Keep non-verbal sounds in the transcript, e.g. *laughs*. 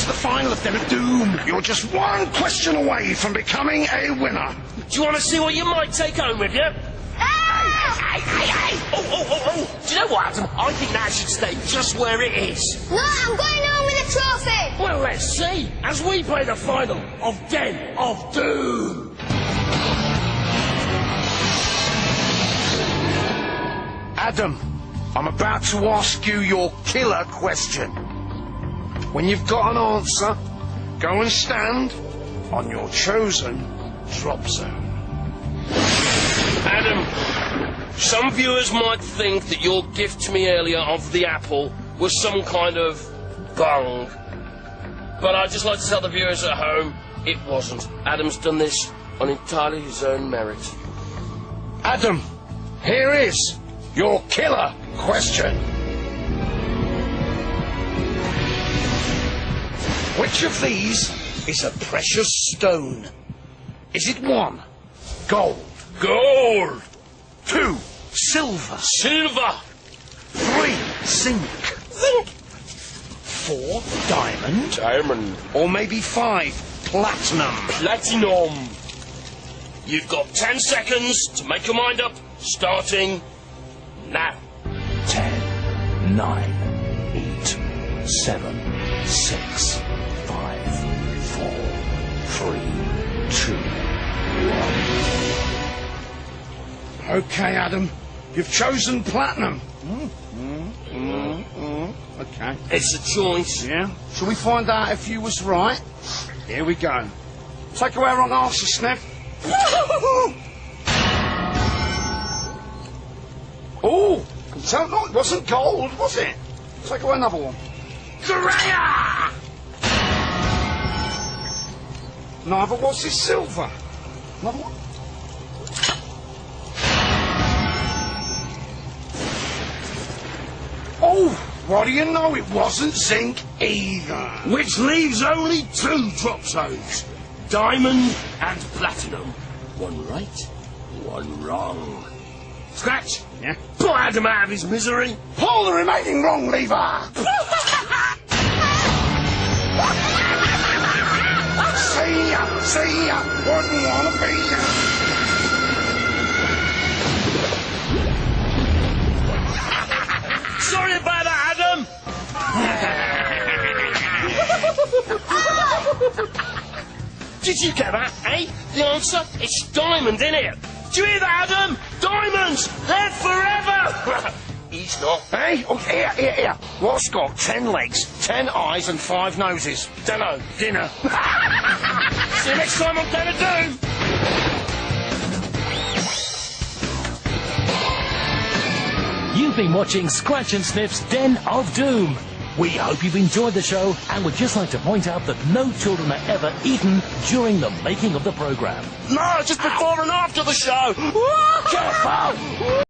to the final of Den of Doom. You're just one question away from becoming a winner. Do you want to see what you might take home with you? Ah! Hey, hey, hey! Oh, oh, oh, oh! Do you know what, Adam? I think that should stay just where it is. No, I'm going home with a trophy. Well, let's see as we play the final of Den of Doom. Adam, I'm about to ask you your killer question. When you've got an answer, go and stand on your chosen drop zone. Adam, some viewers might think that your gift to me earlier of the apple was some kind of bung. But I'd just like to tell the viewers at home it wasn't. Adam's done this on entirely his own merit. Adam, here is your killer question. Which of these is a precious stone? Is it one, gold? Gold! Two, silver? Silver! Three, zinc? Zinc! Four, diamond? Diamond! Or maybe five, platinum? Platinum! You've got ten seconds to make your mind up, starting now. Ten, nine, eight, seven, six, three, two, one. Okay, Adam, you've chosen platinum. Okay. It's a choice. Yeah? Shall we find out if you was right? Here we go. Take away wrong answer, Sniff. oh, can tell no, it wasn't gold, was it? Take away another one. Greya! Neither was it silver. Another one. Oh, what do you know? It wasn't zinc either. Which leaves only two drop zones diamond and platinum. One right, one wrong. Scratch! Yeah? Put Adam out of his misery! Pull the remaining wrong lever. See ya, see ya. Wouldn't wanna be ya. Sorry about that, Adam! *laughs* Did you get that, eh? The answer? It's diamond, in it. Do you hear that, Adam? Diamonds! They're forever! *laughs* He's not. Hey, oh, here, here, here. What's got ten legs, ten eyes, and five noses? Dunno. Dinner. *laughs* See you next time on Den of Doom! You've been watching Scratch and Sniff's Den of Doom. We hope you've enjoyed the show and would just like to point out that no children are ever eaten during the making of the program. No, just before and after the show! Careful!